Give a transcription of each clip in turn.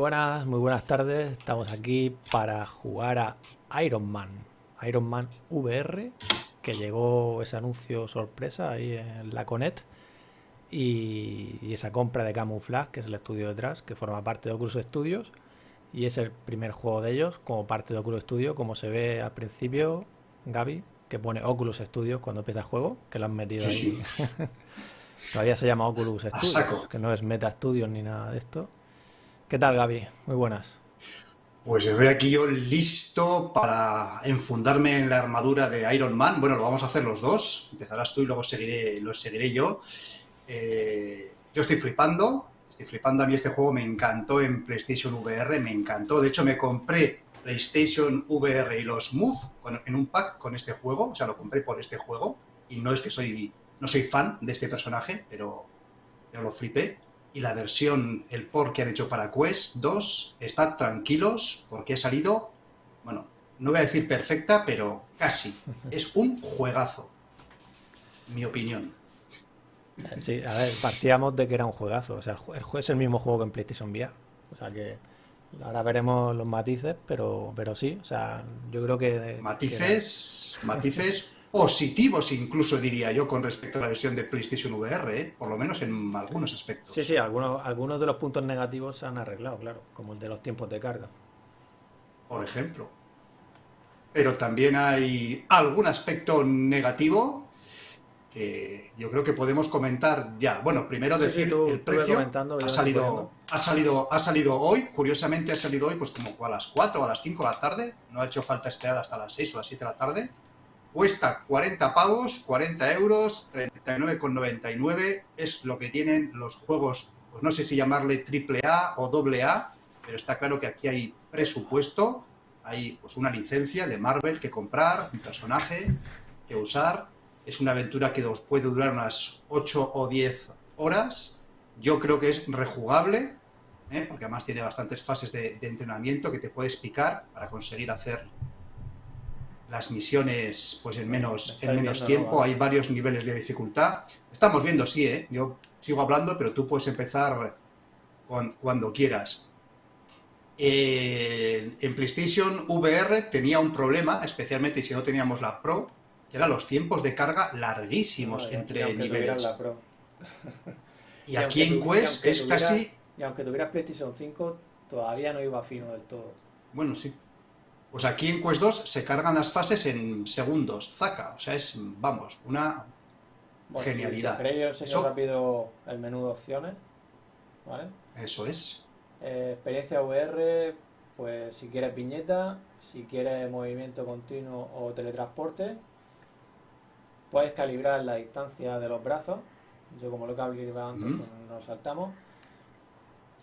Buenas, muy buenas tardes. Estamos aquí para jugar a Iron Man. Iron Man VR, que llegó ese anuncio sorpresa ahí en la Conet. Y, esa compra de Camouflage, que es el estudio detrás, que forma parte de Oculus Studios. Y es el primer juego de ellos como parte de Oculus Studios, como se ve al principio, Gaby, que pone Oculus Studios cuando empieza el juego, que lo han metido ahí. Todavía se llama Oculus Studios, que no es Meta Studios ni nada de esto. ¿Qué tal, Gaby? Muy buenas. Pues estoy aquí yo listo para enfundarme en la armadura de Iron Man. Bueno, lo vamos a hacer los dos. Empezarás tú y luego seguiré, lo seguiré yo. Eh, yo estoy flipando. Estoy flipando. A mí este juego me encantó en PlayStation VR. Me encantó. De hecho, me compré PlayStation VR y los Move en un pack con este juego. O sea, lo compré por este juego. Y no es que soy, no soy fan de este personaje, pero yo lo flipé y la versión, el port que han hecho para Quest 2, estad tranquilos porque ha salido, bueno, no voy a decir perfecta, pero casi. Es un juegazo, mi opinión. Sí, a ver, partíamos de que era un juegazo. O sea, el juego es el mismo juego que en PlayStation VR. O sea que ahora veremos los matices, pero, pero sí, o sea, yo creo que... Matices, matices positivos incluso diría yo con respecto a la versión de PlayStation VR, ¿eh? por lo menos en algunos aspectos. Sí, sí, algunos, algunos de los puntos negativos se han arreglado, claro, como el de los tiempos de carga. Por ejemplo. Pero también hay algún aspecto negativo que yo creo que podemos comentar ya. Bueno, primero decir el precio ha salido, ha salido, ha salido hoy, curiosamente ha salido hoy pues como a las 4 o a las 5 de la tarde, no ha hecho falta esperar hasta las 6 o las 7 de la tarde Cuesta 40 pavos, 40 euros, 39,99 es lo que tienen los juegos, pues no sé si llamarle triple A o doble A, pero está claro que aquí hay presupuesto, hay pues una licencia de Marvel que comprar, un personaje que usar, es una aventura que os puede durar unas 8 o 10 horas, yo creo que es rejugable, ¿eh? porque además tiene bastantes fases de, de entrenamiento que te puedes picar para conseguir hacer las misiones pues en menos, en menos tiempo, hay varios niveles de dificultad. Estamos viendo, sí, ¿eh? yo sigo hablando, pero tú puedes empezar cuando quieras. Eh, en PlayStation VR tenía un problema, especialmente si no teníamos la Pro, que eran los tiempos de carga larguísimos entre niveles. y, aquí en Quest es casi... Y aunque tuvieras PlayStation 5, todavía no iba fino del todo. Bueno, sí. Pues aquí en Quest 2 se cargan las fases en segundos, zaca, o sea, es, vamos, una genialidad. Si yo enseño rápido el menú de opciones, ¿vale? Eso es. Eh, experiencia VR, pues si quieres viñeta, si quieres movimiento continuo o teletransporte, puedes calibrar la distancia de los brazos, yo como lo he calibrado antes, pues nos saltamos.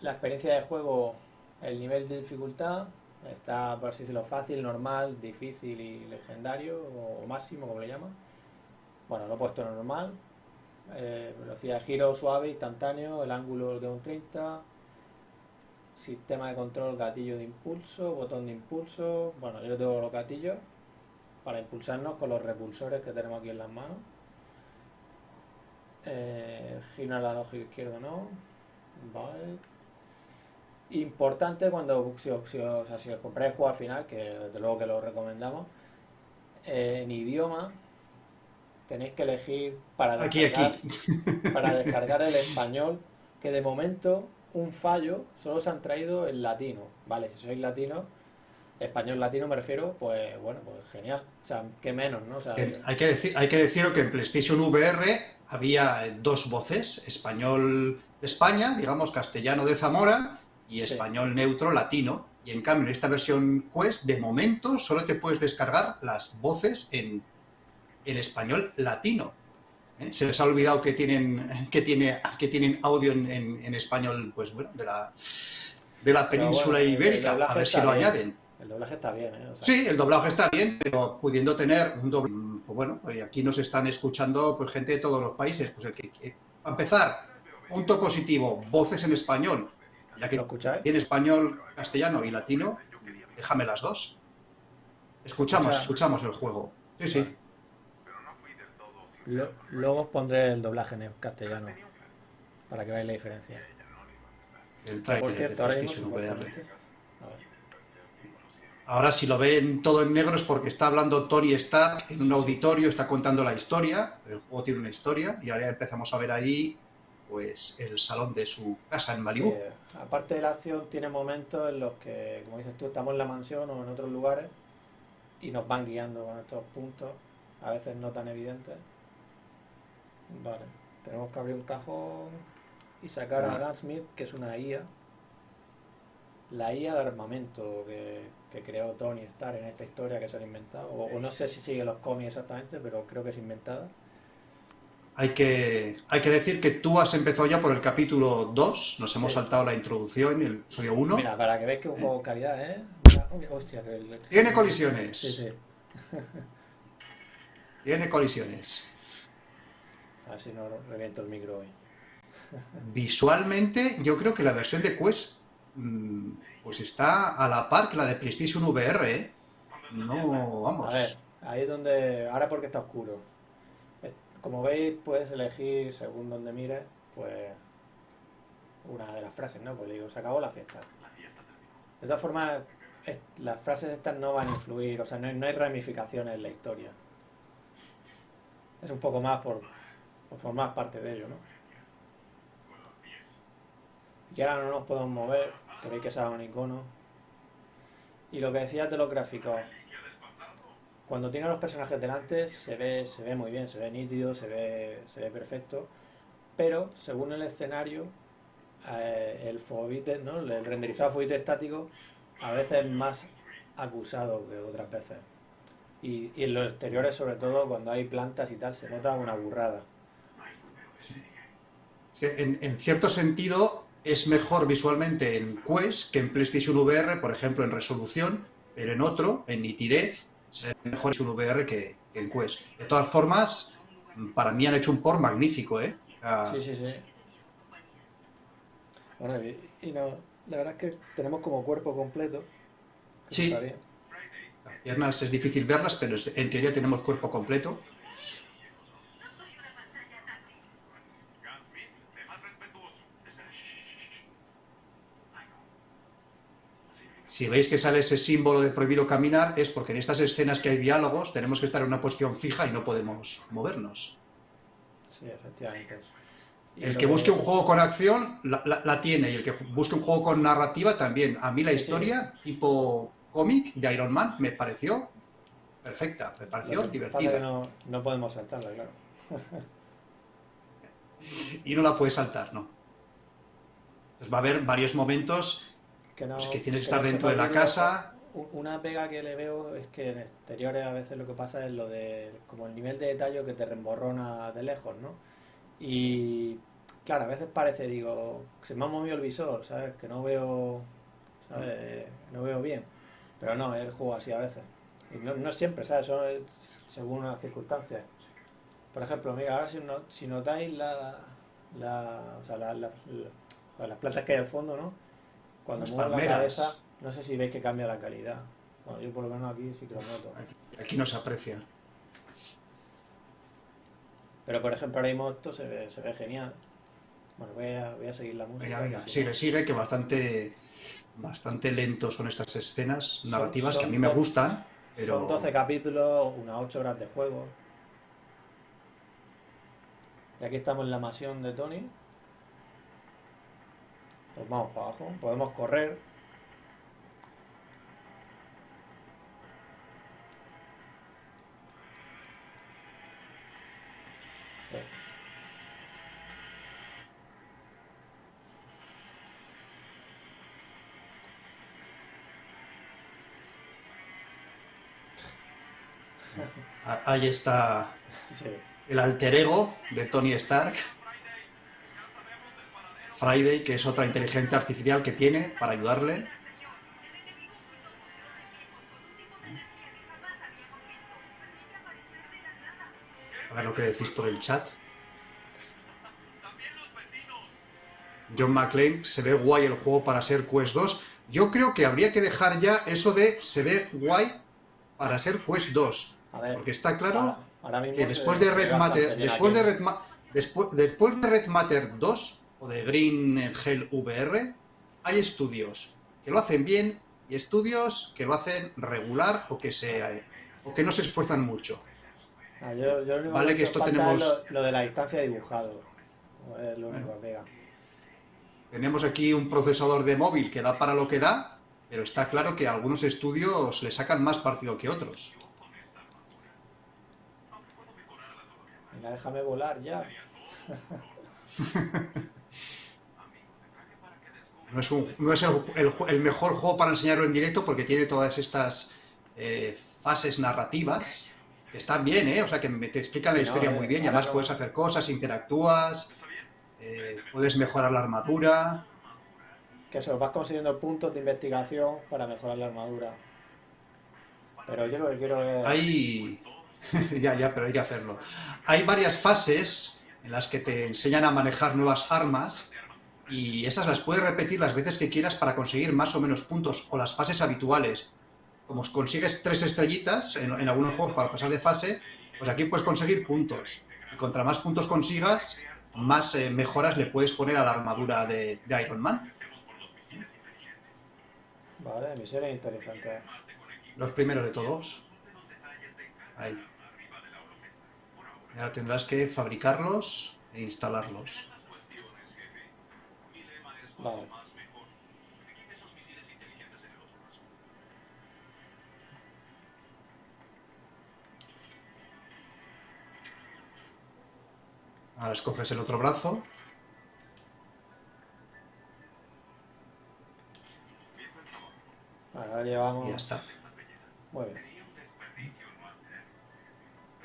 La experiencia de juego, el nivel de dificultad, Está, por así decirlo, fácil, normal, difícil y legendario, o máximo, como le llaman. Bueno, lo he puesto normal. Eh, velocidad de giro suave, instantáneo, el ángulo de un 30. Sistema de control, gatillo de impulso, botón de impulso. Bueno, yo tengo los gatillos para impulsarnos con los repulsores que tenemos aquí en las manos. Eh, giro analógico izquierdo no. Vale importante cuando si, os compráis el juego al final, que desde luego que lo recomendamos, eh, en idioma tenéis que elegir para descargar, para descargar el español, que de momento un fallo solo se han traído en latino, ¿vale? Si sois latino, español latino me refiero, pues bueno, pues genial. O sea, qué menos, ¿no? hay, que decir, hay que decir que en PlayStation VR había dos voces, español de España, digamos castellano de Zamora, y español neutro latino. Y en cambio, en esta versión Quest, de momento, solo te puedes descargar las voces en, en español latino. ¿eh? Se les ha olvidado que tienen, que tiene, que tienen audio en, en, español, pues bueno, de la, de la península ibérica. A ver si lo añaden. El doblaje está bien, ¿eh? Sí, el doblaje está bien, pero pudiendo tener un doblaje... Pues bueno, aquí nos están escuchando pues, gente de todos los países. Pues el que, que, a empezar, punto positivo, voces en español. Ya que ¿Lo escucháis? En español, castellano y latino, déjame las dos. Escuchamos, escuchamos el juego. Sí, sí. luego os pondré el doblaje en castellano para que veáis la diferencia. el trailer de PlayStation VR. Ahora si lo ven todo en negro es porque está hablando Tony Stark en un auditorio, está contando la historia, el juego tiene una historia y ahora empezamos a ver ahí pues el salón de su casa en Malibu. aparte de la acción tiene momentos en los que, como dices tú, estamos en la mansión o en otros lugares y nos van guiando con estos puntos, a veces no tan evidentes. Vale, tenemos que abrir un cajón y sacar a Gunsmith, que es una IA. La IA de armamento que, que creó Tony Stark en esta historia que se han inventado. O, no sé si sigue los cómics exactamente, pero creo que es inventada. Hay que, hay que decir que tú has empezado ya por el capítulo 2, nos hemos saltado la introducción, el episodio 1. Mira, para que veas que un juego de calidad, ¿eh? hostia, Tiene colisiones. Sí, sí. Tiene colisiones. Así no reviento el micro hoy. Visualmente, yo creo que la versión de Quest mm, pues está a la par que la de PlayStation VR, ¿eh? No, vamos. A ver, ahí es donde... Ahora porque está oscuro. Como veis, puedes elegir, según donde mires, pues... Una de las frases, ¿no? Pues digo, se acabó la fiesta. De todas formas, las frases estas no van a influir, o sea, no hay, ramificaciones en la historia. Es un poco más por, por formar parte de ello, ¿no? Y ahora no nos podemos mover, que veis que se un icono. Y lo que decías de los gráficos, cuando tiene a los personajes delante se ve, se ve muy bien, se ve nítido, se ve, se ve perfecto, pero según el escenario, eh, el fobite, ¿no? el renderizado fobite estático a veces es más acusado que otras veces. Y, en los exteriores, sobre todo, cuando hay plantas y tal, se nota una burrada. En, en cierto sentido, es mejor visualmente en Quest que en PlayStation VR, por ejemplo, en resolución, pero en otro, en nitidez, es mejor en VR que, en Quest. De todas formas, para mí han hecho un port magnífico, ¿eh? Sí, sí, sí. Bueno, y, no, la verdad es que tenemos como cuerpo completo. Sí. Las piernas es difícil verlas, pero en teoría tenemos cuerpo completo. Si veis que sale ese símbolo de prohibido caminar, es porque en estas escenas que hay diálogos tenemos que estar en una posición fija y no podemos movernos. Sí, efectivamente. El que busque un juego con acción la, tiene y el que busque un juego con narrativa también. A mí la historia tipo cómic de Iron Man me pareció perfecta, me pareció divertida. no, podemos saltarla, claro. y no la puedes saltar, ¿no. Entonces va a haber varios momentos que, no, pues que tienes que estar dentro de la casa. Una pega que le veo es que en exteriores a veces lo que pasa es lo de como el nivel de detalle que te remborrona de lejos, ¿no? Y claro, a veces parece, digo, se me ha movido el visor, ¿sabes? Que no veo, ¿sabes? No veo bien. Pero no, el juego así a veces. Y no, no siempre, ¿sabes? Es según las circunstancias. Por ejemplo, mira, ahora si, no, si notáis la, la, o sea, la, las plantas que hay al fondo, ¿no? Cuando muevo la cabeza, no sé si veis que cambia la calidad. Bueno, yo por lo menos aquí sí que lo noto. Aquí, no se aprecia. Pero por ejemplo ahora mismo esto se ve, se ve genial. Bueno, voy a, voy a seguir la música. Venga, venga, sigue, sigue, que bastante, bastante lentos son estas escenas narrativas que a mí me gustan. Pero... Son 12 capítulos, unas 8 horas de juego. Y aquí estamos en la mansión de Tony. Pues vamos para abajo. Podemos correr. Ahí está el alter ego de Tony Stark. Friday, que es otra inteligencia artificial que tiene para ayudarle. A ver lo que decís por el chat. John McClane, se ve guay el juego para ser Quest 2. Yo creo que habría que dejar ya eso de se ve guay para ser Quest 2. porque está claro que después de Red Matter, después de después, después de Red Matter 2, o de Green Hell VR, hay estudios que lo hacen bien y estudios que lo hacen regular o que, se, o que no se esfuerzan mucho. Ah, yo, lo vale que, esto tenemos... Lo, de la distancia dibujado. Es lo único que Tenemos aquí un procesador de móvil que da para lo que da, pero está claro que algunos estudios le sacan más partido que otros. Venga, déjame volar ya. no es, no es el, mejor juego para enseñarlo en directo porque tiene todas estas eh, fases narrativas que están bien, ¿eh? O sea, que te explican la historia muy bien y además puedes hacer cosas, interactúas, eh, puedes mejorar la armadura. Que eso, vas consiguiendo puntos de investigación para mejorar la armadura. Pero yo lo que quiero es... Hay... ya, ya, pero hay que hacerlo. Hay varias fases en las que te enseñan a manejar nuevas armas y esas las puedes repetir las veces que quieras para conseguir más o menos puntos o las fases habituales. Como consigues tres estrellitas en, algunos juegos para pasar de fase, pues aquí puedes conseguir puntos. Y contra más puntos consigas, más eh, mejoras le puedes poner a la armadura de, Iron Man. Vale, misión interesante. Los primeros de todos. Ahí. Ya tendrás que fabricarlos e instalarlos. Vale. Ahora escoges el otro brazo. Ahora llevamos... Y ya está. Muy bien.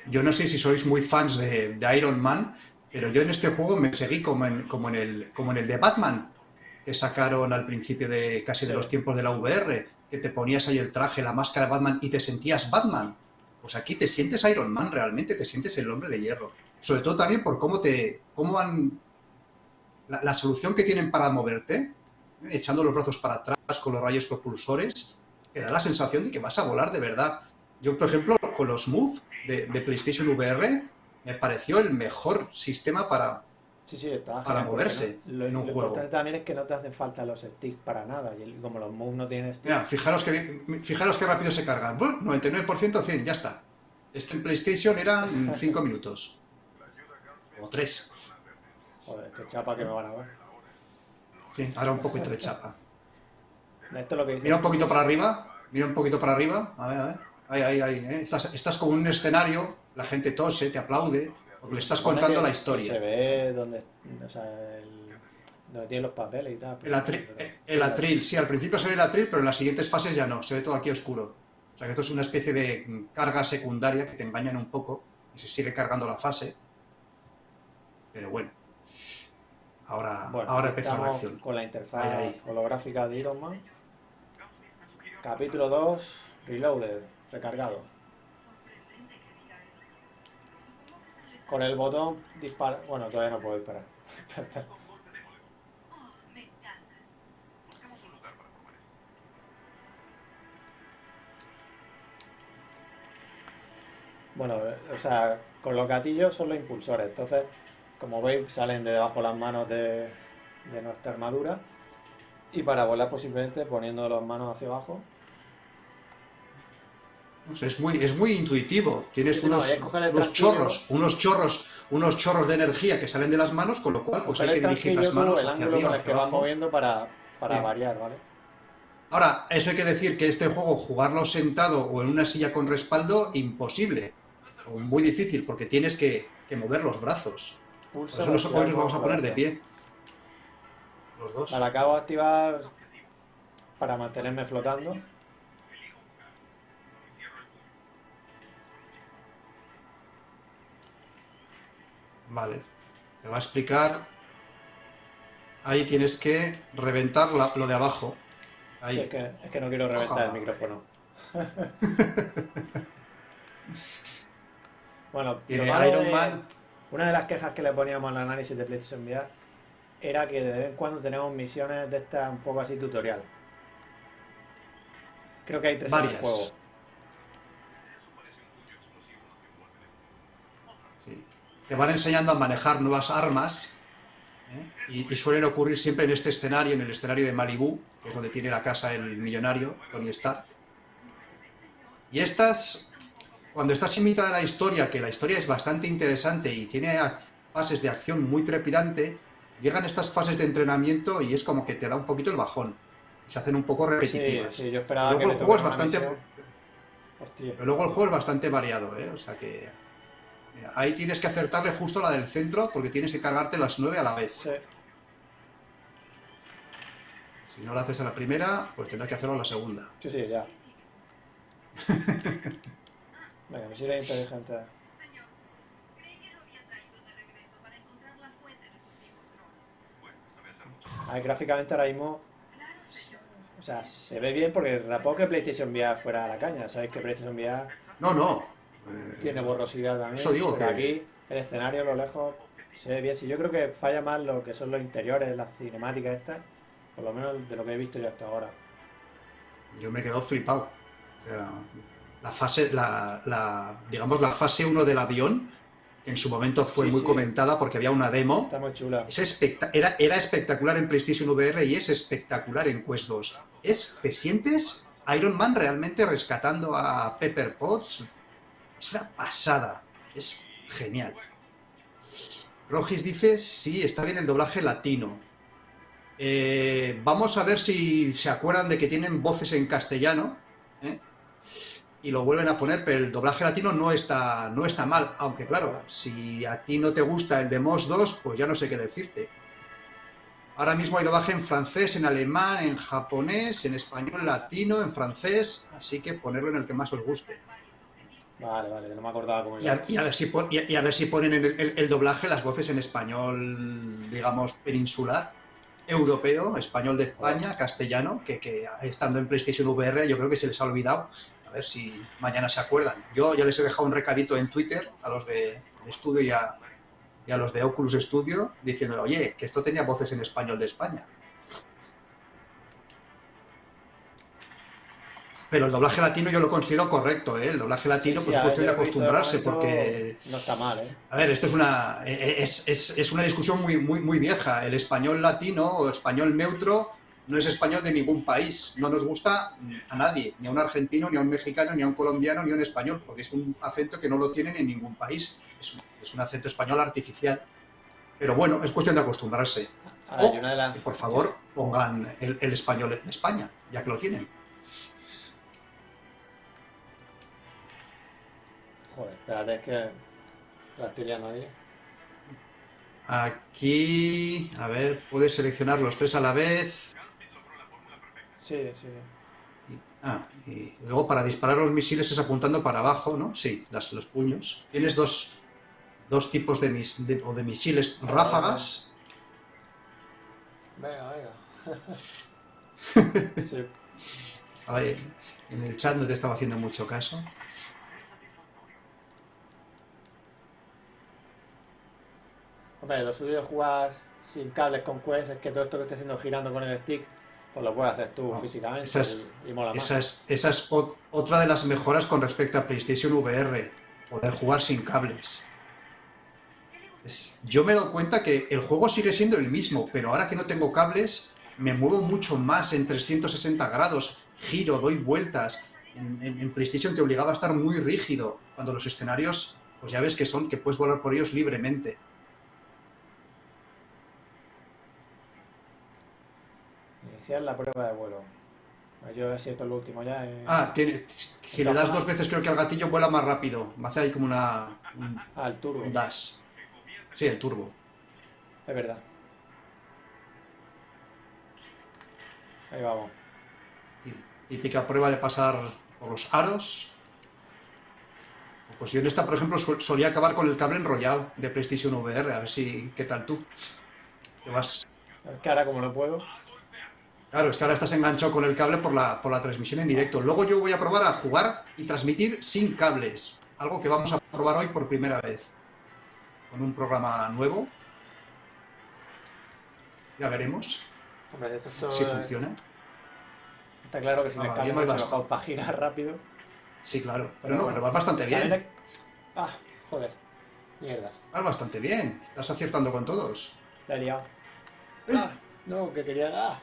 Yo no sé si sois muy fans de, Iron Man, pero yo en este juego me seguí como en, como en, el, como en el de Batman, que sacaron al principio de casi de los tiempos de la VR, que te ponías ahí el traje, la máscara de Batman y te sentías Batman. Pues aquí te sientes Iron Man realmente, te sientes el hombre de hierro. Sobre todo también por cómo te. cómo han. La, solución que tienen para moverte, echando los brazos para atrás con los rayos propulsores, te da la sensación de que vas a volar de verdad. Yo, por ejemplo, con los Move de, PlayStation VR, me pareció el mejor sistema para, para moverse lo, en un juego. importante también es que no te hacen falta los sticks para nada. Y como los moves no tienen sticks. fijaros que, fijaros que rápido se cargan. 99% 100, ya está. Este en PlayStation eran 5 minutos. O 3. Joder, qué chapa que me van a ver. Sí, ahora un poquito de chapa. Esto es lo que Mira un poquito para arriba. Mira un poquito para arriba. A ver, a ver. Ahí, ahí, ahí. ¿eh? Estás, estás como en un escenario, la gente tose, te aplaude, porque le estás contando la historia. Se ve donde, o sea, donde tiene los papeles y tal. El, el, atril, sí, al principio se ve el atril, pero en las siguientes fases ya no, se ve todo aquí oscuro. O sea que esto es una especie de carga secundaria que te engañan un poco y se sigue cargando la fase. Pero bueno. Ahora, ahora empieza la acción. Con la interfaz holográfica de Iron Man. Capítulo 2, Reloaded. Recargado. Con el botón dispara... Bueno, todavía no puedo disparar. bueno, o sea, con los gatillos son los impulsores. Entonces, como veis, salen de debajo las manos de, de nuestra armadura. Y para volar, posiblemente poniendo las manos hacia abajo es muy, es muy intuitivo. Tienes unos, chorros, unos chorros, unos chorros de energía que salen de las manos, con lo cual pues hay que dirigir las manos el hacia arriba, que van moviendo para, variar, ¿vale? Ahora, eso hay que decir que este juego, jugarlo sentado o en una silla con respaldo, imposible. O muy difícil, porque tienes que, mover los brazos. Por eso los, hoy nos vamos a poner de pie. Los dos. La acabo de activar para mantenerme flotando. Vale. Te va a explicar. Ahí tienes que reventar lo de abajo. Ahí. es, que, no quiero reventar el micrófono. bueno, Iron Man. Una de las quejas que le poníamos al análisis de PlayStation VR era que de vez en cuando tenemos misiones de estas un poco así tutorial. Creo que hay tres Varias. en el juego. Te van enseñando a manejar nuevas armas ¿eh? Y, suelen ocurrir siempre en este escenario, en el escenario de Malibú, que es donde tiene la casa el millonario, Tony Stark. Y estas, cuando estás invitada a la historia, que la historia es bastante interesante y tiene fases de acción muy trepidante, llegan estas fases de entrenamiento y es como que te da un poquito el bajón. Se hacen un poco repetitivas. Sí, yo esperaba luego que el juego es bastante... Pero luego el juego es bastante variado, ¿eh? O sea que... ahí tienes que acertarle justo la del centro porque tienes que cargarte las nueve a la vez. Si no lo haces a la primera, pues tendrás que hacerlo a la segunda. Sí, sí, ya. Venga, me sirve inteligente. A gráficamente ahora mismo o sea, se ve bien porque tampoco que PlayStation VR fuera a la caña. Sabéis que PlayStation VR no, no. Tiene borrosidad también. Eso digo que... aquí el escenario a lo lejos se ve bien. Si yo creo que falla más lo que son los interiores, las cinemáticas estas, por lo menos de lo que he visto yo hasta ahora. Yo me quedo flipado. O sea, la fase, la, la, digamos, la fase 1 del avión en su momento fue muy comentada porque había una demo. Está muy chula. era, era espectacular en PlayStation VR y es espectacular en Quest 2. Es, ¿Te sientes Iron Man realmente rescatando a Pepper Potts? Es una pasada. Es genial. Rogis dice, sí, está bien el doblaje latino. Eh, vamos a ver si se acuerdan de que tienen voces en castellano. ¿eh? y lo vuelven a poner, pero el doblaje latino no está, no está mal. Aunque claro, si a ti no te gusta el de Moss 2, pues ya no sé qué decirte. Ahora mismo hay doblaje en francés, en alemán, en japonés, en español latino, en francés, así que ponerlo en el que más os guste. Vale, vale, no me acordaba cómo y a, y a ver si y, a ver si ponen en el, el, doblaje las voces en español, digamos, peninsular, europeo, español de España, castellano, que, que estando en PlayStation VR yo creo que se les ha olvidado a ver si mañana se acuerdan. Yo ya les he dejado un recadito en Twitter a los de, estudio y a, y a, los de Oculus Studio diciendo, oye, que esto tenía voces en español de España. Pero el doblaje latino yo lo considero correcto, ¿eh? El doblaje latino, pues cuestión de acostumbrarse, porque... No está mal, ¿eh? A ver, esto es una, es, es, es una discusión muy, muy, muy vieja. El español latino o español neutro no es español de ningún país. No nos gusta a nadie, ni a un argentino, ni a un mexicano, ni a un colombiano, ni a un español, porque es un acento que no lo tienen en ningún país. Es un, acento español artificial. Pero bueno, es cuestión de acostumbrarse. o, por favor, pongan el, español de España, ya que lo tienen. Joder, espérate, es que la estoy ahí. Aquí, a ver, puedes seleccionar los tres a la vez. Sí, sí. Ah, y luego para disparar los misiles es apuntando para abajo, ¿no? Sí, las, los puños. Tienes dos, dos tipos de, mis, de, o de misiles ráfagas. Venga, venga. sí. en el chat no te estaba haciendo mucho caso. Hombre, lo suyo de jugar sin cables con Quest es que todo esto que esté haciendo girando con el stick pues lo puedes hacer tú físicamente esa es, Esa es, esa es otra de las mejoras con respecto a PlayStation VR, poder jugar sin cables. yo me he dado cuenta que el juego sigue siendo el mismo, pero ahora que no tengo cables, me muevo mucho más en 360 grados, giro, doy vueltas. En, en, PlayStation te obligaba a estar muy rígido, cuando los escenarios, pues ya ves que son, que puedes volar por ellos libremente. La prueba de vuelo. Yo he sido lo último ya. Ah, tiene, si le das dos veces creo que al gatillo vuela más rápido. Va a hacer ahí como una... Un, ah, el turbo. dash. Sí, el turbo. Es verdad. Ahí vamos. Típica prueba de pasar por los aros. Pues yo en esta, por ejemplo, solía acabar con el cable enrollado de PlayStation VR. A ver si... ¿Qué tal tú? ¿Qué vas? Que ahora como lo puedo. Claro, es que ahora estás enganchado con el cable por la, por la transmisión en directo. Luego yo voy a probar a jugar y transmitir sin cables. Algo que vamos a probar hoy por primera vez. Con un programa nuevo. Ya veremos Hombre, esto si funciona. Está claro que si me cambio me para girar rápido. Sí, claro. Pero, no, pero vas bastante bien. Ah, joder. Mierda. Vas bastante bien. Estás acertando con todos. La he liado. Ah, no, que quería... Ah.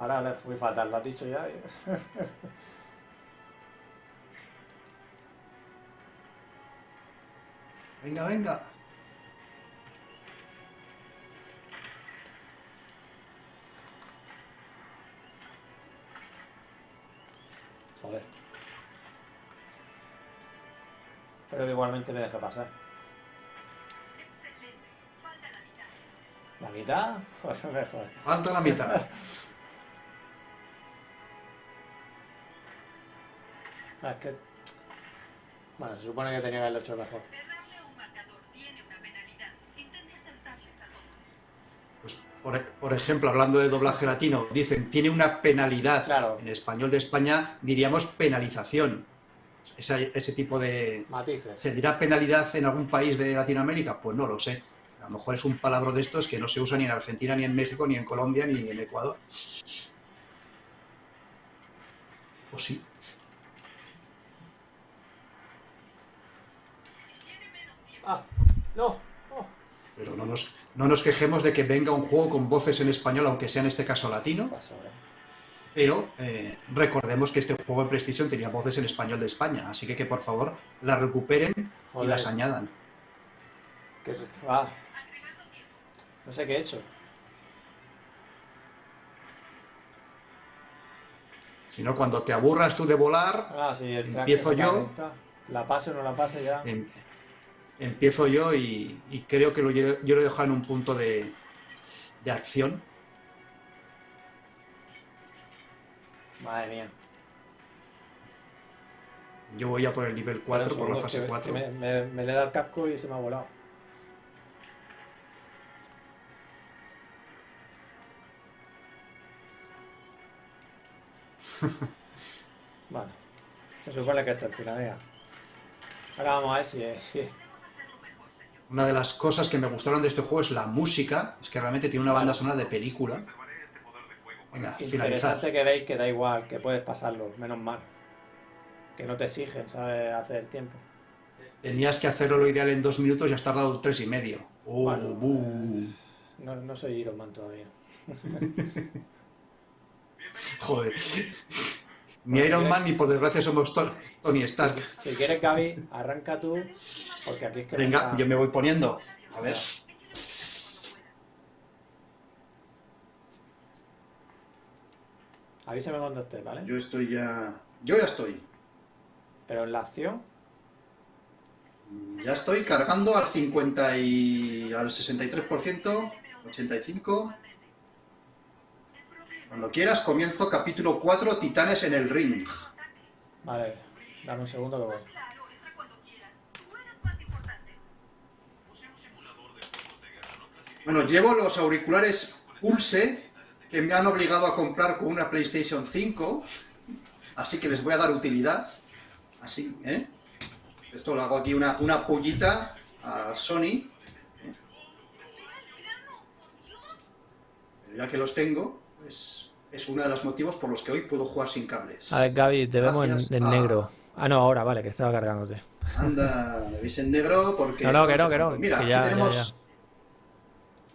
Ahora le fui fatal, lo has dicho ya. venga, venga. Joder. Pero igualmente me deje pasar. Excelente. Falta la mitad. ¿La mitad? Joder, mejor. Falta la mitad. Ah, es que... Bueno, se supone que tenía que haberlo hecho mejor. Pues, por, por ejemplo, hablando de doblaje latino, dicen, tiene una penalidad. Claro. En español de España diríamos penalización. Ese tipo de... Matices. ¿Se dirá penalidad en algún país de Latinoamérica? Pues no lo sé. A lo mejor es un palabra de estos que no se usa ni en Argentina, ni en México, ni en Colombia, ni en Ecuador. O sí. Tiene menos tiempo. ¡Ah! ¡No! ¡Oh! Pero no nos, no nos quejemos de que venga un juego con voces en español, aunque sea en este caso latino. Paso, eh. Pero eh, recordemos que este juego en PlayStation tenía voces en español de España. Así que que por favor las recuperen y las añadan. Ah, no sé qué he hecho. Si no, cuando te aburras tú de volar, Ah, sí, Empiezo yo. La pase o no la pase ya. em- empiezo yo y, y creo que lo, yo, lo he dejado en un punto de, de acción. Madre mía. Yo voy a por el nivel 4, por la fase que- 4. que Me, me- me le da el casco y se me ha volado. Vale. Se supone que esto es el final, venga. Ahora vamos a ver si es. si es- Podemos hacerlo mejor, señor. Una de las cosas que me gustaron de este juego es la música. Es que realmente tiene una banda sonora de película. Venga, finalizar. Que veis que da igual, que puedes pasarlo, menos mal. Que no te exigen, ¿sabes? Hacer el tiempo. Tenías que hacerlo lo ideal en dos minutos y has tardado tres y medio. Oh, Bueno. buh. No, no soy Iron Man todavía. Joder. Ni Iron Man ni por desgracia somos Tony Stark. Si quieres, Gaby, arranca tú, porque aquí es que... Venga, yo me voy poniendo. A ver. Avísame cuando estés, ¿vale? Yo estoy ya. Yo ya estoy. Pero en la acción, Ya estoy cargando al 50 y al 63%, 85. Cuando quieras comienzo capítulo 4, Titanes en el ring. vale, dame un segundo que voy. Bueno, llevo los auriculares Pulse que me han obligado a comprar con una PlayStation 5, así que les voy a dar utilidad. Así, ¿eh? Esto lo hago aquí una, una pullita a Sony. ¿eh? Pero ya que los tengo, pues es uno de los motivos por los que hoy puedo jugar sin cables. A ver, Gaby, te vemos en, negro. Ah, no, ahora, vale, que estaba cargándote. Anda, me veis en negro porque... No, no, que no, que no, Mira, que aquí ya, ya, tenemos, ya.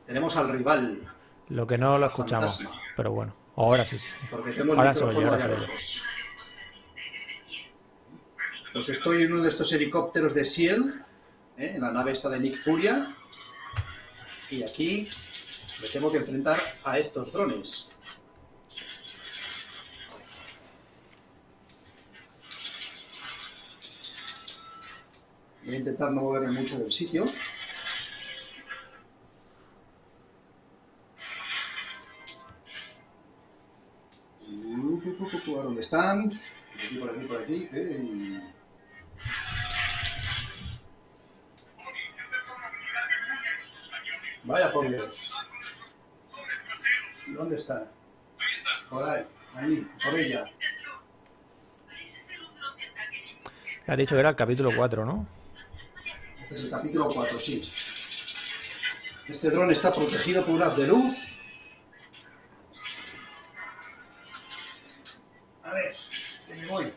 tenemos al rival, Lo que no lo escuchamos, Fantasma. pero bueno. Ahora sí. sí. porque tengo el Ahora oye, micrófono allá oye. lejos. Pues estoy en uno de estos helicópteros de SHIELD, ¿eh? en la nave esta de Nick Furia, y aquí me tengo que enfrentar a estos drones. Voy a intentar no moverme mucho del sitio. Uh, pu, pu, pu, pu, ¿a ¿Dónde están? Por aquí, por aquí, por aquí. Vaya por Dios. ¿Dónde está? Por ahí, ahí, por ella. Has dicho que era el capítulo 4, ¿no? Es el capítulo 4, sí. Este dron está protegido por un haz de luz. A ver, que me voy.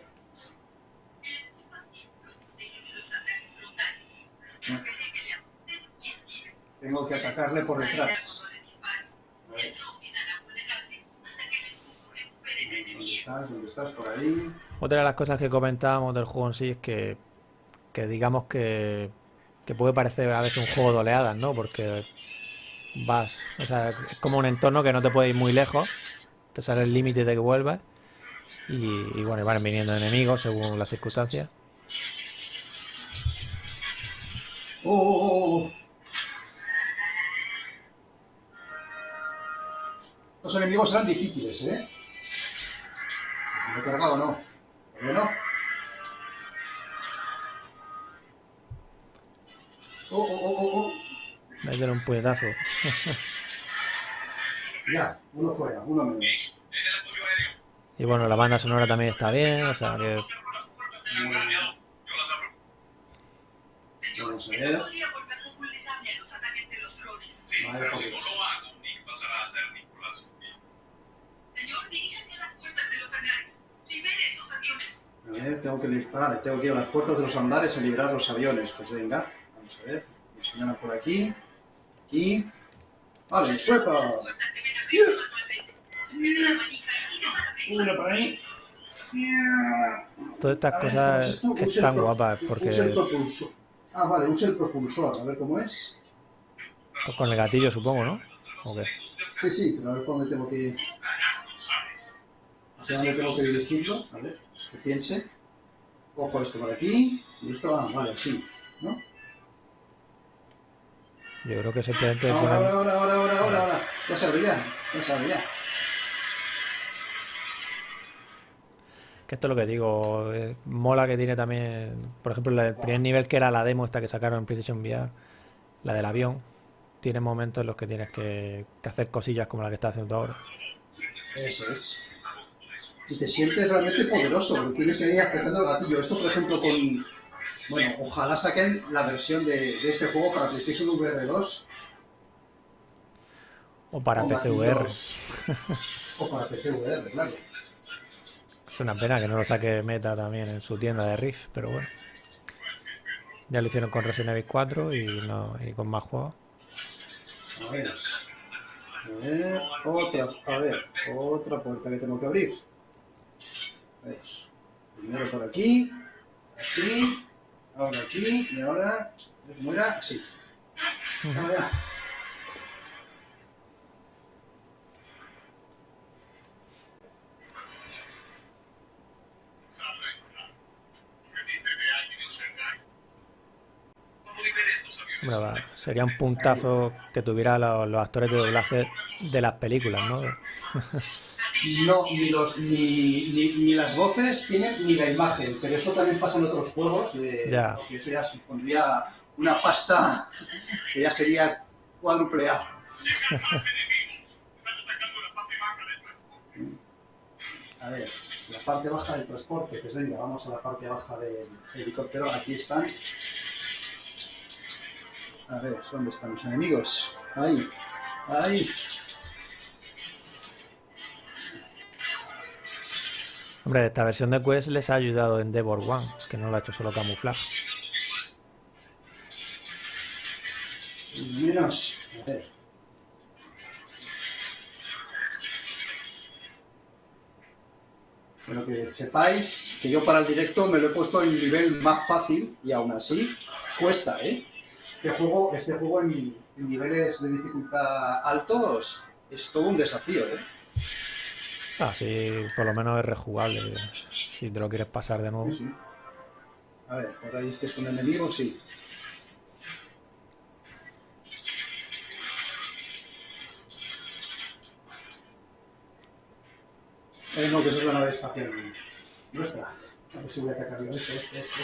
Tengo que atacarle por detrás. ¿Dónde estás? ¿Dónde estás? Por ahí. Otra de las cosas que comentábamos del juego en sí es que, que digamos que, que puede parecer a veces un juego de oleadas, ¿no? Porque vas, o sea, es como un entorno que no te puede ir muy lejos, te sale el límite de que vuelvas y, bueno, van viniendo enemigos según las circunstancias. ¡Oh, oh, oh, oh! Los enemigos eran difíciles, ¿eh? ¿Me he cargado o no? ¿Pero no? ¡Oh, oh, oh, oh! oh. Métele un puñetazo. Ya, uno fuera, uno menos. Y bueno, la banda sonora también está bien, o sea que Vamos a ver. Vale, pues. lo hago, Nick pasará a ser Nicolás. Señor, diríjase a las puertas de los hangares. Libere esos aviones. A ver, tengo que disparar, tengo que ir a las puertas de los andares a liberar los aviones. Pues venga, vamos a ver. Me señalan por aquí. Aquí. Vale, para abrir. Una por ahí. todas estas A ver, ¿cómo es cosas esto? Use el están guapas Use el porque propulsor. Ah, vale, use el propulsor. A ver cómo es. pues, con el gatillo supongo, ¿no? ¿O qué? Sí, sí, pero a ver dónde tengo que. ¿Hacia dónde tengo que dirigirlo? A ver, que piense. Cojo esto por aquí. Y esto va, vale, así. ¿No? Yo creo que simplemente Ahora, ponen- ahora, ahora, ahora, ahora, ahora, ahora. Ya se abre ya. Se abre ya. Que esto es lo que digo, eh, mola que tiene también, por ejemplo, el primer nivel que era la demo esta que sacaron en PlayStation VR, la del avión, tiene momentos en los que tienes que, que hacer cosillas como la que estás haciendo ahora. Eso es. Y te sientes realmente poderoso, porque tienes que ir apretando el gatillo. Esto, por ejemplo, con... Bueno, ojalá saquen la versión de, de este juego para PlayStation VR 2. O para con PCVR. O para PCVR, claro. Es una pena que no lo saque Meta también en su tienda de Rift, pero bueno. Ya lo hicieron con Resident Evil 4 y, no, y con más juegos. A ver. A ver, otra, a ver, otra puerta que tengo que abrir. A ver. Primero por aquí, así, ahora aquí, y ahora, ¿cómo era? Así. Vamos va, sería un puntazo que tuviera los, los actores de doblaje de las películas, ¿no? No, ni, los, ni, ni, ni las voces tienen ni la imagen, pero eso también pasa en otros juegos. De, Ya. porque Eso ya supondría una pasta que ya sería cuádruple A. llegan más enemigos. Están atacando la parte baja del transporte. A ver, la parte baja del transporte, pues venga, vamos a la parte baja del helicóptero. Aquí están. A ver, ¿dónde están los enemigos? Ahí, ahí. Hombre, esta versión de Quest les ha ayudado en Devor One, que no lo ha hecho solo camuflaje. Menos. A ver. Pero que sepáis que yo para el directo me lo he puesto en nivel más fácil y aún así cuesta, ¿eh? Este juego, este juego en niveles de dificultad altos es todo un desafío, ¿eh? Así por lo menos es rejugable, si te lo quieres pasar de nuevo. Sí, sí. A ver, por ahí este es un enemigo, sí. Eh, no, que esa es la nave espacial nuestra. A ver si voy a atacar yo este, este, este.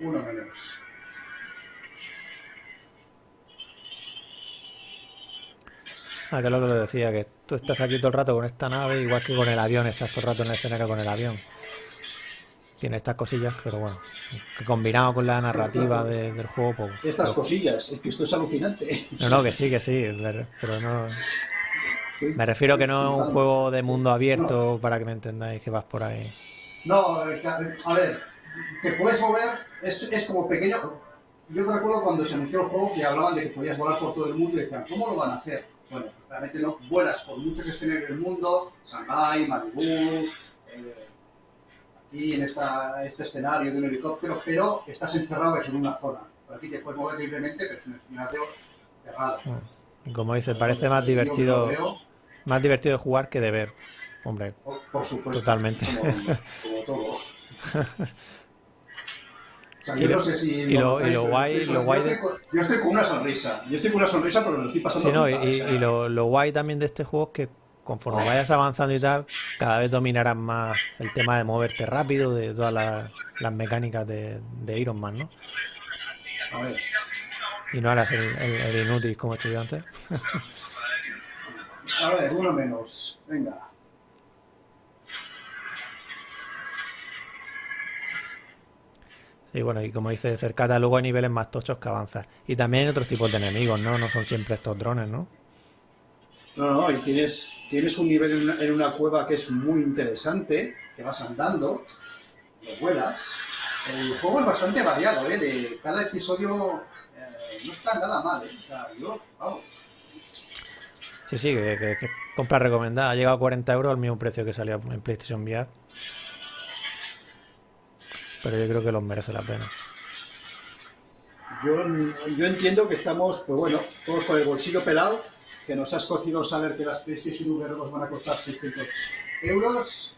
Uno menos. Ah, que es lo que le decía, que tú estás aquí todo el rato con esta nave, igual que con el avión, estás todo el rato en el escenario con el avión. Tiene estas cosillas, pero bueno, que combinado con la narrativa de- del juego, pues... Estas cosillas, es que esto es alucinante. No, no, que sí, que sí, pero no... Me refiero que no es un juego de mundo abierto, para que me entendáis, que vas por ahí. No, eh, a ver, te puedes mover, es, es como pequeño. yo recuerdo cuando se anunció el juego que hablaban de que podías volar por todo el mundo y decían, ¿cómo lo van a hacer? Bueno, realmente no, vuelas por muchos escenarios del mundo, Shanghai, Malibu, eh, aquí en esta, este escenario de un helicóptero, pero estás encerrado eso, en una zona. Por aquí te puedes mover libremente, pero es un escenario cerrado. Como dice, parece más divertido, veo, más divertido de jugar que de ver. Hombre, por, por supuesto. Totalmente. Como, como todo. Sea, Y yo lo- no sé si y lo- notáis, y lo guay- yo estoy, lo guay yo estoy con, yo estoy con una sonrisa. Yo estoy con una sonrisa porque lo estoy pasando Sí, no, y, pipa, o sea, y lo, lo guay también de este juego es que conforme vayas avanzando y tal, cada vez dominarás más el tema de moverte rápido, de todas las, las mecánicas de, de Iron Man, ¿no? A ver, Y no harás el, el- el inútil como estudiante. a ver, uno menos. Venga. Sí, bueno, y como dice Cercata, luego hay niveles más tochos que avanzas. Y también hay otros tipos de enemigos, ¿no? No son siempre estos drones, ¿no? No, no, y tienes, tienes un nivel en una, en una cueva que es muy interesante, que vas andando, lo vuelas. El juego es bastante variado, ¿eh? De cada episodio eh, no está nada mal, ¿eh? O sea, yo, vamos. Sí, sí, que, que- que compra recomendada. Ha llegado a 40 euros al mismo precio que salía en PlayStation VR. Pero yo creo que los merece la pena. Yo, yo entiendo que estamos, pues bueno, todos con el bolsillo pelado, que nos has cocido saber que las PlayStation VR nos van a costar 600 euros,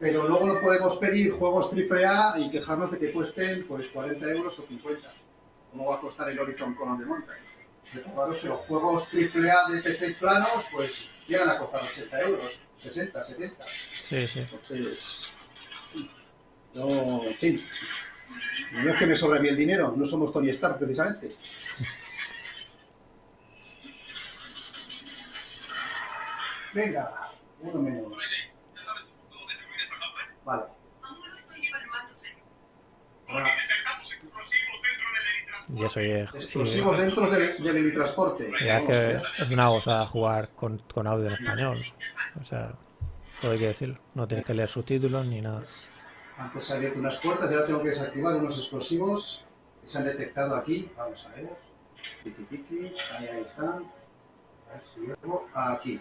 pero luego no podemos pedir juegos AAA y quejarnos de que cuesten pues 40 euros o 50. ¿Cómo va a costar el Horizon Call de Mountain? Recordaros que los juegos AAA de PC planos pues llegan a costar 80 euros, 60, 70. Sí, sí. Entonces, no, en fin, no es que me sobre a mí el dinero, no somos Tony Stark precisamente. Venga, uno menos. ¿Ya? Vale. Aún lo estoy evaluándose. Ahora, Detectamos explosivos dentro del helitransporte. Y eso y es, explosivos dentro del, del helitransporte. y es Vamos a que es una gozada jugar con, con audio en español. O sea, todo hay que decirlo. No tienes que leer subtítulos ni nada. Antes se han abierto unas puertas y ahora tengo que desactivar unos explosivos que se han detectado aquí. Vamos a ver. Tiki tiki, ahí, ahí están. A ver si llego. Aquí.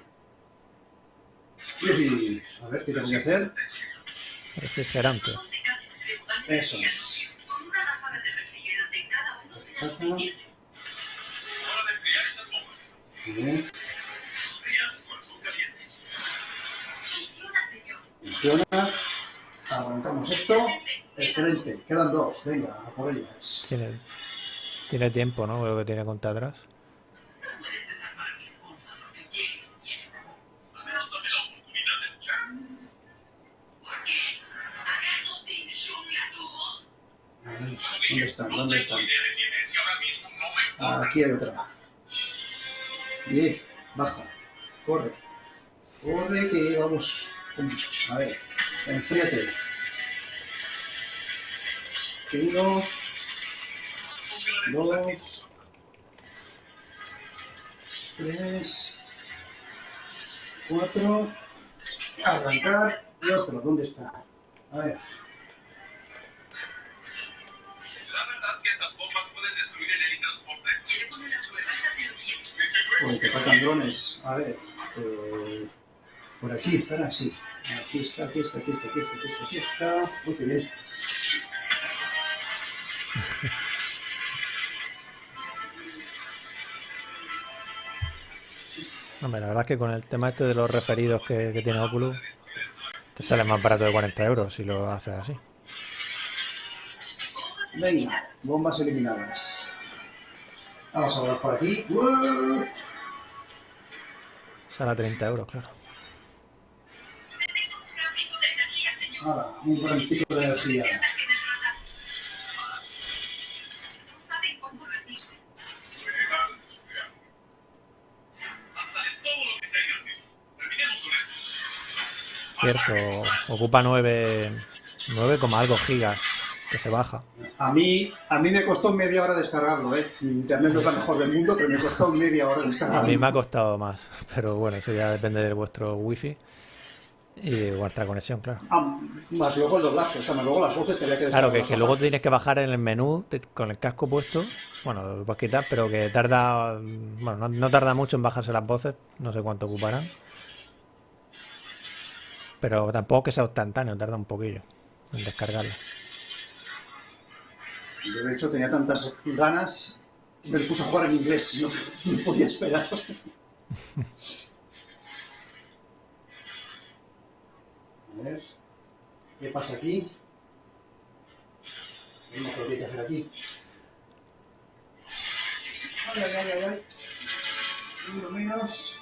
Y, a ver, ¿qué tengo que hacer? Refrigerante. Eso es. libre. Con una ráfaga de refrigerante en cada uno será suficiente. Hora de enfriar esas bombas. Bien. Funciona, Arrancamos esto. Excelente. Quedan dos. Venga, a por ellas. Tiene, tiene tiempo, ¿no? Veo que tiene cuenta atrás. ¿Dónde están? ¿Dónde están? Aquí hay otra. Bien, baja. Corre. Corre que vamos. A ver, enfríate. Uno, dos, tres, cuatro. Arrancar y otro. ¿Dónde está? A ver. ¿Será verdad que estas bombas pueden destruir el helitransporte? ¿Quiere poner a prueba esa teoría? Desde luego. Uy, te faltan drones. A ver. eh, por aquí están así. Aquí está, aquí está, aquí está, aquí está, aquí está, aquí está. Uy, qué bien. Hombre, la verdad es que con el tema este de los referidos que, que tiene Oculus, te sale más barato de 40 euros si lo haces así. Venga, bombas eliminadas. Vamos a volar por aquí. ¡Uah! Sale a 30 euros, claro. Detecto un gran pico de energía, Cierto, ocupa 9, 9, como algo gigas que se baja. A mí, a mí me costó media hora descargarlo, ¿eh? Mi internet no es la mejor del mundo, pero me costó media hora A descargarlo. mí me ha costado más, pero bueno, eso ya depende de vuestro wifi. Y vuestra conexión, claro. Ah, más luego el doblaje, o sea, más luego las voces que había que Claro, que, que luego tienes que bajar en el menú te- con el casco puesto. Bueno, lo puedes quitar, pero que tarda. Bueno, no, no tarda mucho en bajarse las voces. No sé cuánto ocuparán. Pero tampoco que sea instantáneo, tarda un poquillo en descargarla. Yo, de hecho, tenía tantas ganas que me puse a jugar en inglés. No, no podía esperar. A ver. ¿Qué pasa aquí? Venga, ¿qué hay que hacer aquí? Ay, ay, ay, ay, ay. Uno menos.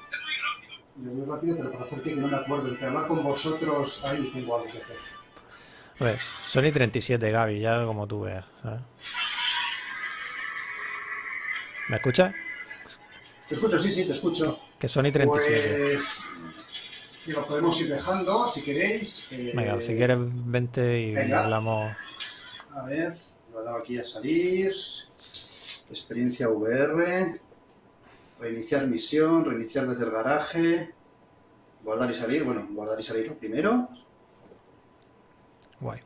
Yo muy rápido, pero para hacer que no me acuerdo. Entre hablar con vosotros, ahí tengo algo que hacer. Ver, Sony 37, Gaby, ya como tú veas. ¿sabes? ¿Me escuchas? Te escucho, sí, sí, te escucho. Que Sony 37. Pues y lo podemos ir dejando si queréis. eh, Venga, si quieres, vente y venga. hablamos. A ver, lo he dado aquí a salir. Experiencia VR. Reiniciar misión, reiniciar desde el garaje. Guardar y salir. Bueno, guardar y salir lo primero. Guay.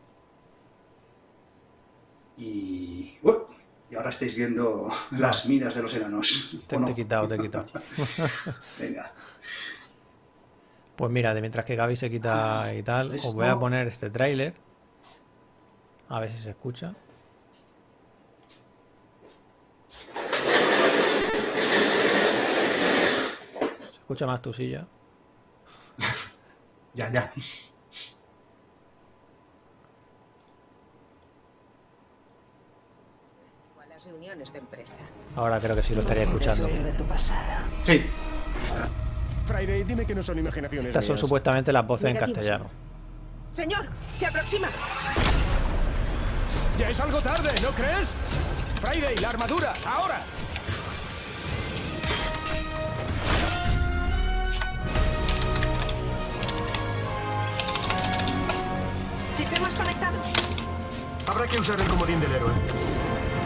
Y. ¡Uep! y ahora estáis viendo las minas de los enanos. Te, ¿o no? te he quitado, te he quitado. Venga. Pues mira, de mientras que Gaby se quita y tal, os voy a poner este tráiler. A ver si se escucha. Escucha más tu silla? Ya, ya. a las reuniones de empresa. Ahora creo que sí lo estaría escuchando. de tu pasado. Sí. Friday, dime que no son imaginaciones Estas son mías. supuestamente las voces en castellano. Señor, se aproxima. Ya es algo tarde, ¿no crees? Friday, la armadura, ahora. Sistemas conectados. Habrá que usar el comodín del héroe.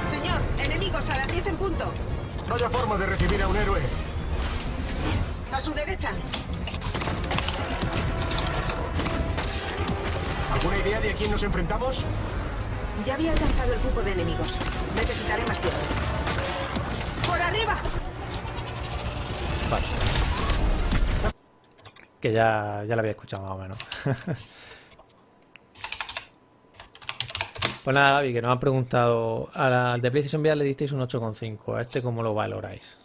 Señor, enemigos a las 10 en punto. Vaya forma de recibir a un héroe. A su derecha. ¿Alguna idea de a quién nos enfrentamos? Ya había alcanzado el grupo de enemigos. Necesitaré más tiempo. ¡Por arriba! Vale. Que ya, ya lo había escuchado más o menos. pues nada, Gaby, que nos han preguntado. Al de PlayStation VR le disteis un 8,5. ¿A este cómo lo valoráis?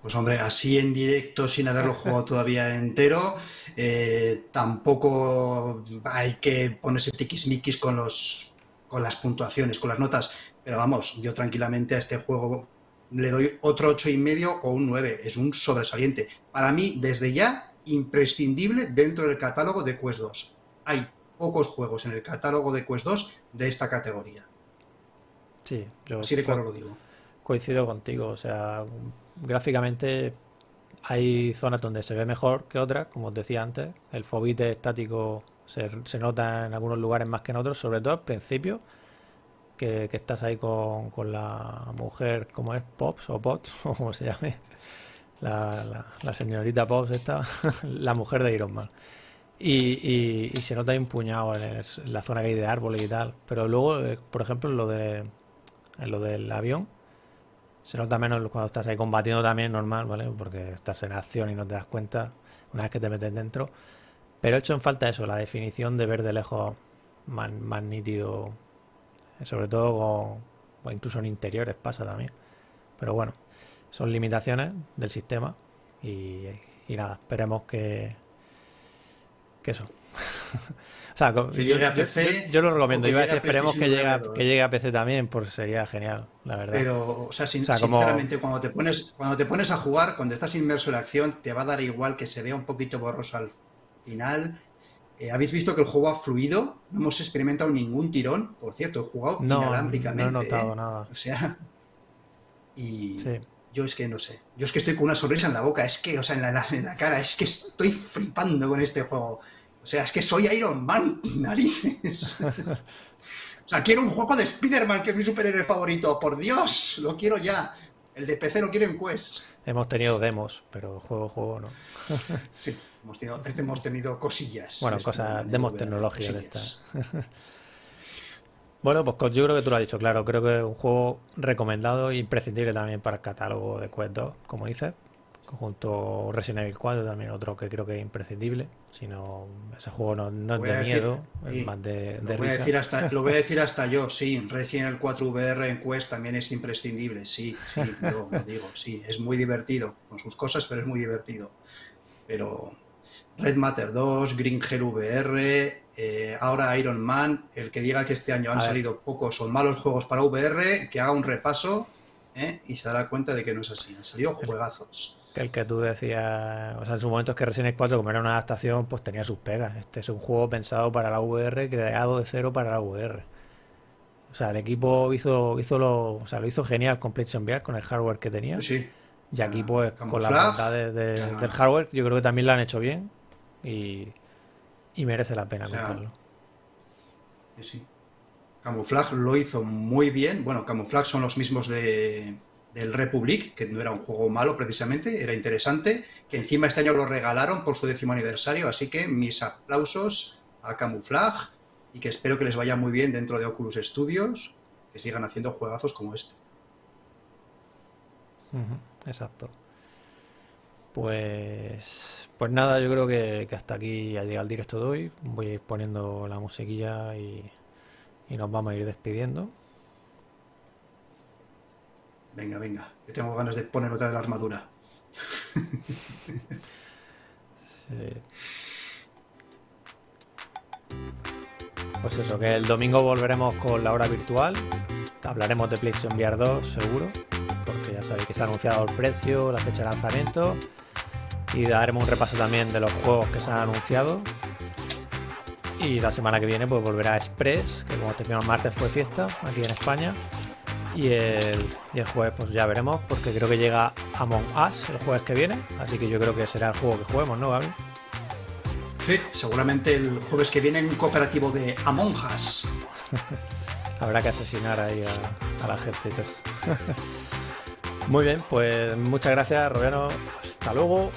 Pues hombre, así en directo, sin haberlo jugado todavía entero, eh, tampoco hay que ponerse tiquismiquis con los con las puntuaciones, con las notas. Pero vamos, yo tranquilamente a este juego le doy otro ocho y medio o un 9. Es un sobresaliente. Para mí, desde ya, imprescindible dentro del catálogo de Quest 2. Hay pocos juegos en el catálogo de Quest 2 de esta categoría. Sí, yo Así de claro lo digo. coincido contigo. O sea, gráficamente hay zonas donde se ve mejor que otras, como os decía antes. El fobite estático se, se nota en algunos lugares más que en otros, sobre todo al principio, que, que estás ahí con, con la mujer, ¿cómo es? Pops o Pots, o como se llame. La, la- la señorita Pops esta, la mujer de Iron Man. Y, se nota ahí un puñado en, en la zona que hay de árboles y tal. Pero luego, eh, por ejemplo, en lo de lo del avión, se nota menos cuando estás ahí combatiendo también, normal, ¿vale? Porque estás en acción y no te das cuenta una vez que te metes dentro. Pero he hecho en falta eso, la definición de ver de lejos más, más nítido, sobre todo con, o incluso en interiores pasa también. Pero bueno, son limitaciones del sistema y nada, esperemos que, que eso. O sea, co- Que yo, llegue a yo- PC, yo- yo lo recomiendo. que Iba a decir, esperemos que llegue, a, VR 2. que llegue a PC también, pues sería genial, la verdad. Pero, o sea, sin- O sea, como- sinceramente, cuando te pones, cuando te pones a jugar, cuando estás inmerso en la acción, te va a dar igual que se vea un poquito borroso al final. Eh, ¿Habéis visto que el juego ha fluido? No hemos experimentado ningún tirón. Por cierto, he jugado No, no inalámbricamente. he notado ¿eh? nada. O sea, y Sí. yo es que no sé. Yo es que estoy con una sonrisa en la boca, es que, o sea, en la, en la cara, es que estoy flipando con este juego. O sea, es que soy Iron Man, narices. O sea, quiero un juego de Spider-Man, que es mi superhéroe favorito. Por Dios, lo quiero ya. El de PC lo quiero en Quest. Hemos tenido demos, pero juego, juego no. Sí. Hemos tenido, hemos tenido cosillas. Bueno, cosas, demos de estas. bueno, pues yo creo que tú lo has dicho, claro. Creo que es un juego recomendado e imprescindible también para el catálogo de Quest 2, como dices. Junto Resident Evil 4, también otro que creo que es imprescindible. Si no, ese juego no, es de miedo, es más de, lo, voy a decir hasta, lo voy a decir hasta yo, sí. Resident Evil 4 VR en Quest también es imprescindible, sí, sí, lo digo, sí. Es muy divertido, con sus cosas, pero es muy divertido. Pero Red Matter 2, Green Hell VR, eh, ahora Iron Man, el que diga que este año han salido pocos o malos juegos para VR, que haga un repaso ¿eh? y se dará cuenta de que no es así. Han salido juegazos. El que tú decías, o sea, en su momento es que Resident Evil 4, como era una adaptación, pues tenía sus pegas. Este es un juego pensado para la VR, creado de cero para la VR. O sea, el equipo hizo, hizo lo, o sea, lo hizo genial con PlayStation VR, con el hardware que tenía. Sí. Y aquí, pues, con la bondades del hardware, yo creo que también lo han hecho bien. Y, y merece la pena comprarlo. Sí. Camouflage lo hizo muy bien. Bueno, Camouflage son los mismos de, del Republic, que no era un juego malo precisamente, era interesante, que encima este año lo regalaron por su décimo aniversario, así que mis aplausos a Camouflage y que espero que les vaya muy bien dentro de Oculus Studios, que sigan haciendo juegazos como este. Exacto. Pues, pues nada, yo creo que, hasta aquí ha llegado el directo de hoy. Voy a ir poniendo la musiquilla y, y nos vamos a ir despidiendo. Venga, venga, que tengo ganas de poner otra de la armadura. Pues eso, que el domingo volveremos con la hora virtual. Hablaremos de PlayStation VR 2, seguro. Porque ya sabéis que se ha anunciado el precio, la fecha de lanzamiento. Y daremos un repaso también de los juegos que se han anunciado. Y la semana que viene pues volverá Express, que como terminó el martes fue fiesta aquí en España. Y el, y el jueves pues ya veremos, porque creo que llega Among Us el jueves que viene. Así que yo creo que será el juego que juguemos, ¿no, Gaby? Sí, seguramente el jueves que viene en un cooperativo de Among Us. Habrá que asesinar ahí a, la gente Muy bien, pues muchas gracias, Robiano. Hasta luego.